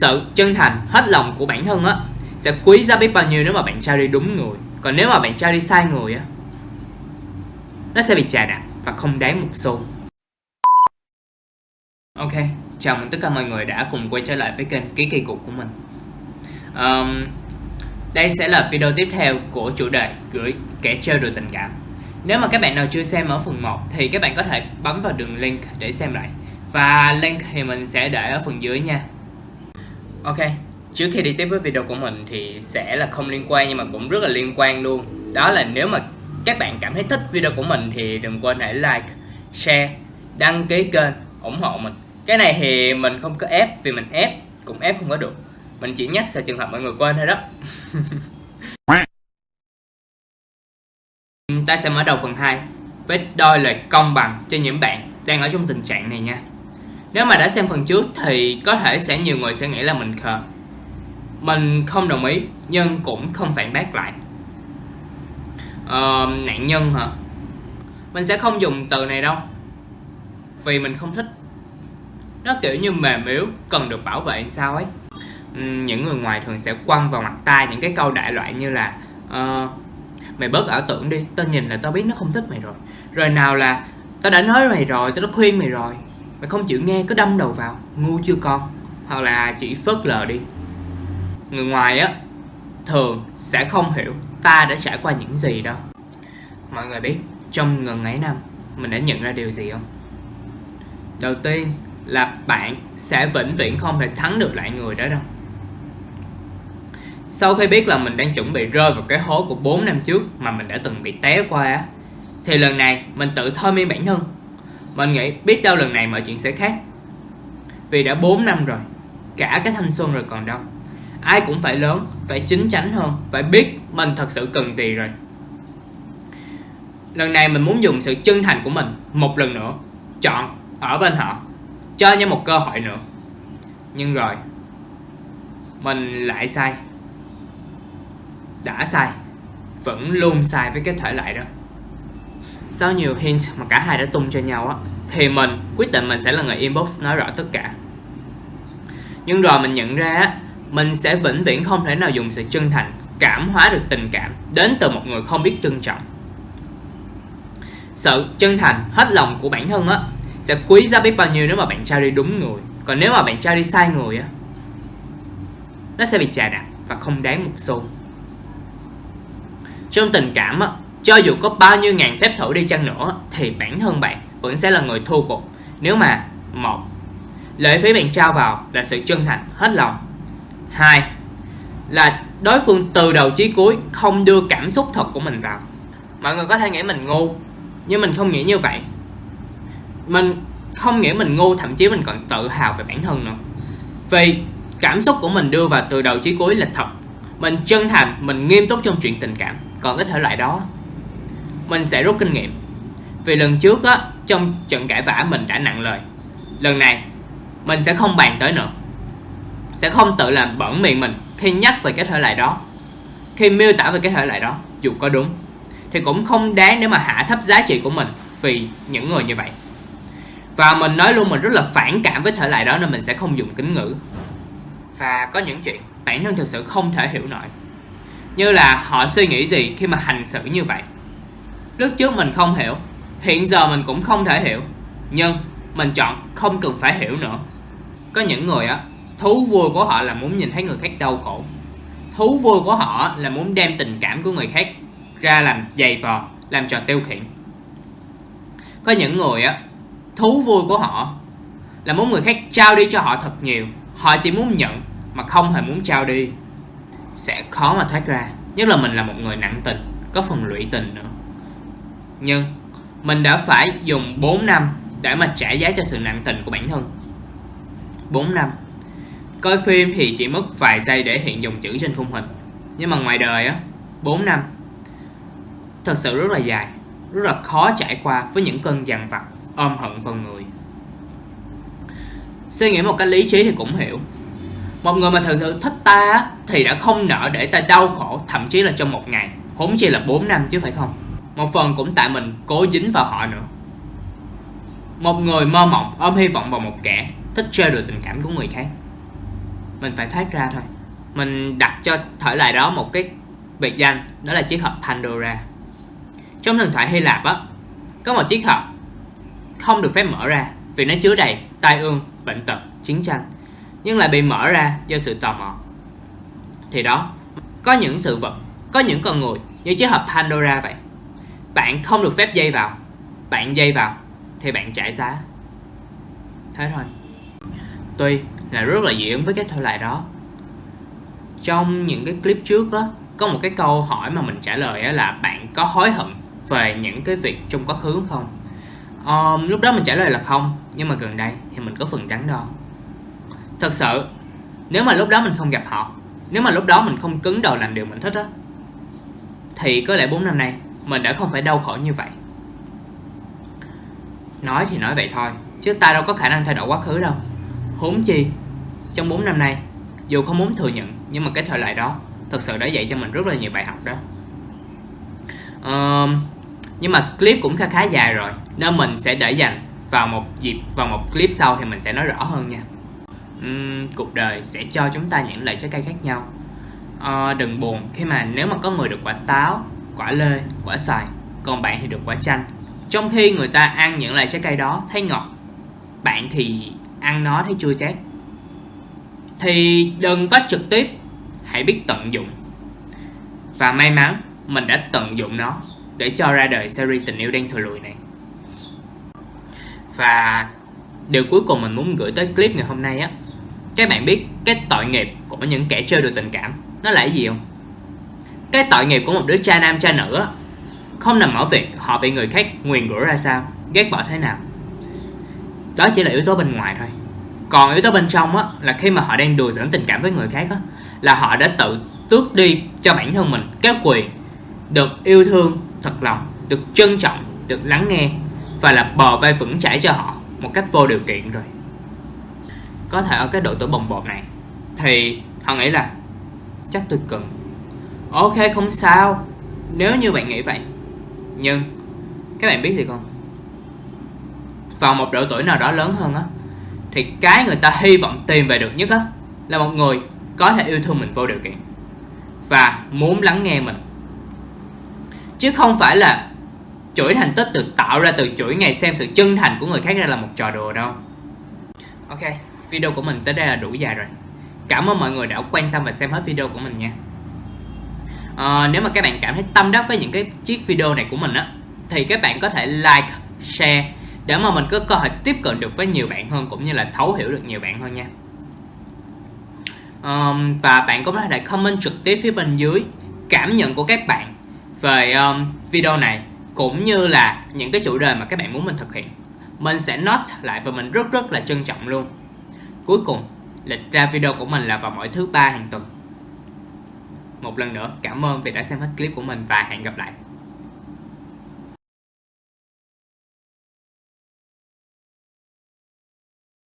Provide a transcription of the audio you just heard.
sự chân thành hết lòng của bản thân á sẽ quý giá biết bao nhiêu nếu mà bạn trao đi đúng người. Còn nếu mà bạn trao đi sai người á nó sẽ bị chà đạp và không đáng một xu. Ok chào mừng tất cả mọi người đã cùng quay trở lại với kênh ký kỳ cục của mình. Um, đây sẽ là video tiếp theo của chủ đề gửi kẻ chơi đùa tình cảm. Nếu mà các bạn nào chưa xem ở phần 1 thì các bạn có thể bấm vào đường link để xem lại. Và link thì mình sẽ để ở phần dưới nha. Ok, trước khi đi tiếp với video của mình thì sẽ là không liên quan nhưng mà cũng rất là liên quan luôn. Đó là nếu mà các bạn cảm thấy thích video của mình thì đừng quên hãy like, share, đăng ký kênh, ủng hộ mình. Cái này thì mình không có ép vì mình ép, cũng ép không có được. Mình chỉ nhắc sợ trường hợp mọi người quên thôi đó. Ta sẽ mở đầu phần 2 với đôi lời công bằng cho những bạn đang ở trong tình trạng này nha nếu mà đã xem phần trước thì có thể sẽ nhiều người sẽ nghĩ là mình khờ. Mình không đồng ý nhưng cũng không phản bác lại. Ờ, Nạn nhân hả? Mình sẽ không dùng từ này đâu Vì mình không thích. Nó kiểu như mềm yếu, cần được bảo vệ sao ấy. Những người ngoài thường sẽ quăng vào mặt tai những cái câu đại loại như là uh, Mày bớt ảo tưởng đi, tao nhìn là tao biết nó không thích mày rồi. Rồi nào là Tao đã nói mày rồi, tao đã khuyên mày rồi. Mày không chịu nghe cứ đâm đầu vào, Ngu chưa con? Hoặc là chỉ phớt lờ đi. Người ngoài á, Thường sẽ không hiểu Ta đã trải qua những gì đâu. Mọi người biết, Trong ngần ấy năm, Mình đã nhận ra điều gì không? Đầu tiên là bạn sẽ vĩnh viễn không thể thắng được lại người đó đâu. Sau khi biết là mình đang chuẩn bị rơi vào cái hố của 4 năm trước Mà mình đã từng bị té qua á, Thì lần này mình tự thôi miên bản thân mình nghĩ biết đâu lần này mọi chuyện sẽ khác. Vì đã 4 năm rồi Cả cái thanh xuân rồi còn đâu. Ai cũng phải lớn, phải chính chắn hơn Phải biết mình thật sự cần gì rồi. Lần này mình muốn dùng sự chân thành của mình Một lần nữa Chọn ở bên họ Cho nhau một cơ hội nữa. Nhưng rồi Mình lại sai. Đã sai Vẫn luôn sai với cái thể lại đó sau nhiều hint mà cả hai đã tung cho nhau á, Thì mình, quyết định mình sẽ là người inbox nói rõ tất cả. Nhưng rồi mình nhận ra á, Mình sẽ vĩnh viễn không thể nào dùng sự chân thành, Cảm hóa được tình cảm Đến từ một người không biết trân trọng. Sự chân thành, hết lòng của bản thân á, Sẽ quý giá biết bao nhiêu nếu mà bạn trao đi đúng người. Còn nếu mà bạn trao đi sai người á, Nó sẽ bị chà đạp và không đáng một xu. Trong tình cảm á cho dù có bao nhiêu ngàn phép thử đi chăng nữa, thì bản thân bạn vẫn sẽ là người thua cuộc. Nếu mà, một lợi phí bạn trao vào là sự chân thành, hết lòng. Hai, là đối phương từ đầu chí cuối không đưa cảm xúc thật của mình vào. Mọi người có thể nghĩ mình ngu, nhưng mình không nghĩ như vậy. Mình không nghĩ mình ngu, thậm chí mình còn tự hào về bản thân nữa. Vì cảm xúc của mình đưa vào từ đầu chí cuối là thật. Mình chân thành, mình nghiêm túc trong chuyện tình cảm. Còn cái thể loại đó mình sẽ rút kinh nghiệm. Vì lần trước á, trong trận cãi vã mình đã nặng lời. Lần này, mình sẽ không bàn tới nữa. Sẽ không tự làm bẩn miệng mình khi nhắc về cái thể loại đó. Khi miêu tả về cái thể loại đó, dù có đúng, thì cũng không đáng để mà hạ thấp giá trị của mình vì những người như vậy. Và mình nói luôn mình rất là phản cảm với thể loại đó nên mình sẽ không dùng kính ngữ. Và có những chuyện bản thân thực sự không thể hiểu nổi. Như là họ suy nghĩ gì khi mà hành xử như vậy. Lúc trước mình không hiểu, Hiện giờ mình cũng không thể hiểu. Nhưng mình chọn không cần phải hiểu nữa. Có những người á, Thú vui của họ là muốn nhìn thấy người khác đau khổ. Thú vui của họ là muốn đem tình cảm của người khác Ra làm dày vò, Làm trò tiêu khiển. Có những người á, Thú vui của họ Là muốn người khác trao đi cho họ thật nhiều. Họ chỉ muốn nhận Mà không hề muốn trao đi. Sẽ khó mà thoát ra, Nhất là mình là một người nặng tình, Có phần lụy tình nữa nhưng mình đã phải dùng 4 năm để mà trả giá cho sự nặng tình của bản thân. 4 năm. Coi phim thì chỉ mất vài giây để hiện dòng chữ trên khung hình. Nhưng mà ngoài đời á 4 năm. Thật sự rất là dài, Rất là khó trải qua với những cơn dằn vặt, Ôm hận vào người. Suy nghĩ một cách lý trí thì cũng hiểu. Một người mà thật sự thích ta Thì đã không nỡ để ta đau khổ, Thậm chí là trong một ngày. Huống chi là 4 năm chứ phải không? Một phần cũng tại mình cố dính vào họ nữa. Một người mơ mộng ôm hy vọng vào một kẻ Thích chơi đùa tình cảm của người khác. Mình phải thoát ra thôi. Mình đặt cho thể lại đó một cái biệt danh, đó là chiếc hộp Pandora. Trong thần thoại Hy Lạp á, có một chiếc hộp không được phép mở ra vì nó chứa đầy tai ương, bệnh tật, chiến tranh, nhưng lại bị mở ra do sự tò mò. Thì đó, có những sự vật, có những con người như chiếc hộp Pandora vậy bạn không được phép dây vào. Bạn dây vào thì bạn trả giá. Thế thôi. Tuy là rất là diễn với cái thể loại đó. Trong những cái clip trước á có một cái câu hỏi mà mình trả lời á là bạn có hối hận về những cái việc trong quá khứ không? Um, lúc đó mình trả lời là không nhưng mà gần đây thì mình có phần đắn đo. Thật sự nếu mà lúc đó mình không gặp họ nếu mà lúc đó mình không cứng đầu làm điều mình thích á thì có lẽ 4 năm nay mình đã không phải đau khổ như vậy. Nói thì nói vậy thôi chứ ta đâu có khả năng thay đổi quá khứ đâu. Huống chi trong 4 năm nay dù không muốn thừa nhận nhưng mà cái thời đại đó thật sự đã dạy cho mình rất là nhiều bài học đó. Uh, nhưng mà clip cũng khá khá dài rồi nên mình sẽ để dành vào một dịp vào một clip sau thì mình sẽ nói rõ hơn nha. Um, cuộc đời sẽ cho chúng ta những loại trái cây khác nhau. Uh, đừng buồn khi mà nếu mà có người được quả táo quả lê, quả xoài, còn bạn thì được quả chanh. Trong khi người ta ăn những loại trái cây đó, thấy ngọt, bạn thì ăn nó thấy chua chát. Thì đừng vách trực tiếp, hãy biết tận dụng. Và may mắn, mình đã tận dụng nó để cho ra đời series tình yêu đen thừa lùi này. Và điều cuối cùng mình muốn gửi tới clip ngày hôm nay á, các bạn biết cái tội nghiệp của những kẻ chơi đùa tình cảm, nó là cái gì không? Cái tội nghiệp của một đứa cha nam cha nữ á, không nằm ở việc họ bị người khác nguyền rủa ra sao, ghét bỏ thế nào. Đó chỉ là yếu tố bên ngoài thôi. Còn yếu tố bên trong á, là khi mà họ đang đùa giỡn tình cảm với người khác á, là họ đã tự tước đi cho bản thân mình cái quyền được yêu thương, thật lòng, được trân trọng, được lắng nghe và là bờ vai vững chãi cho họ một cách vô điều kiện rồi. Có thể ở cái độ tuổi bồng bột này, thì họ nghĩ là chắc tôi cần ok, không sao. Nếu như bạn nghĩ vậy. Nhưng, các bạn biết gì không? Vào một độ tuổi nào đó lớn hơn á, thì cái người ta hy vọng tìm về được nhất á, là một người có thể yêu thương mình vô điều kiện. Và muốn lắng nghe mình. Chứ không phải là chuỗi thành tích được tạo ra từ chuỗi ngày xem sự chân thành của người khác ra là một trò đùa đâu. Ok, video của mình tới đây là đủ dài rồi. Cảm ơn mọi người đã quan tâm và xem hết video của mình nha à, nếu mà các bạn cảm thấy tâm đắc với những cái chiếc video này của mình á thì các bạn có thể like share để mà mình có cơ hội tiếp cận được với nhiều bạn hơn cũng như là thấu hiểu được nhiều bạn hơn nha. Um, và bạn cũng có thể comment trực tiếp phía bên dưới cảm nhận của các bạn về um, video này cũng như là những cái chủ đề mà các bạn muốn mình thực hiện. Mình sẽ note lại và mình rất rất là trân trọng luôn. Cuối cùng lịch ra video của mình là vào mỗi thứ ba hàng tuần một lần nữa cảm ơn vì đã xem hết clip của mình và hẹn gặp lại.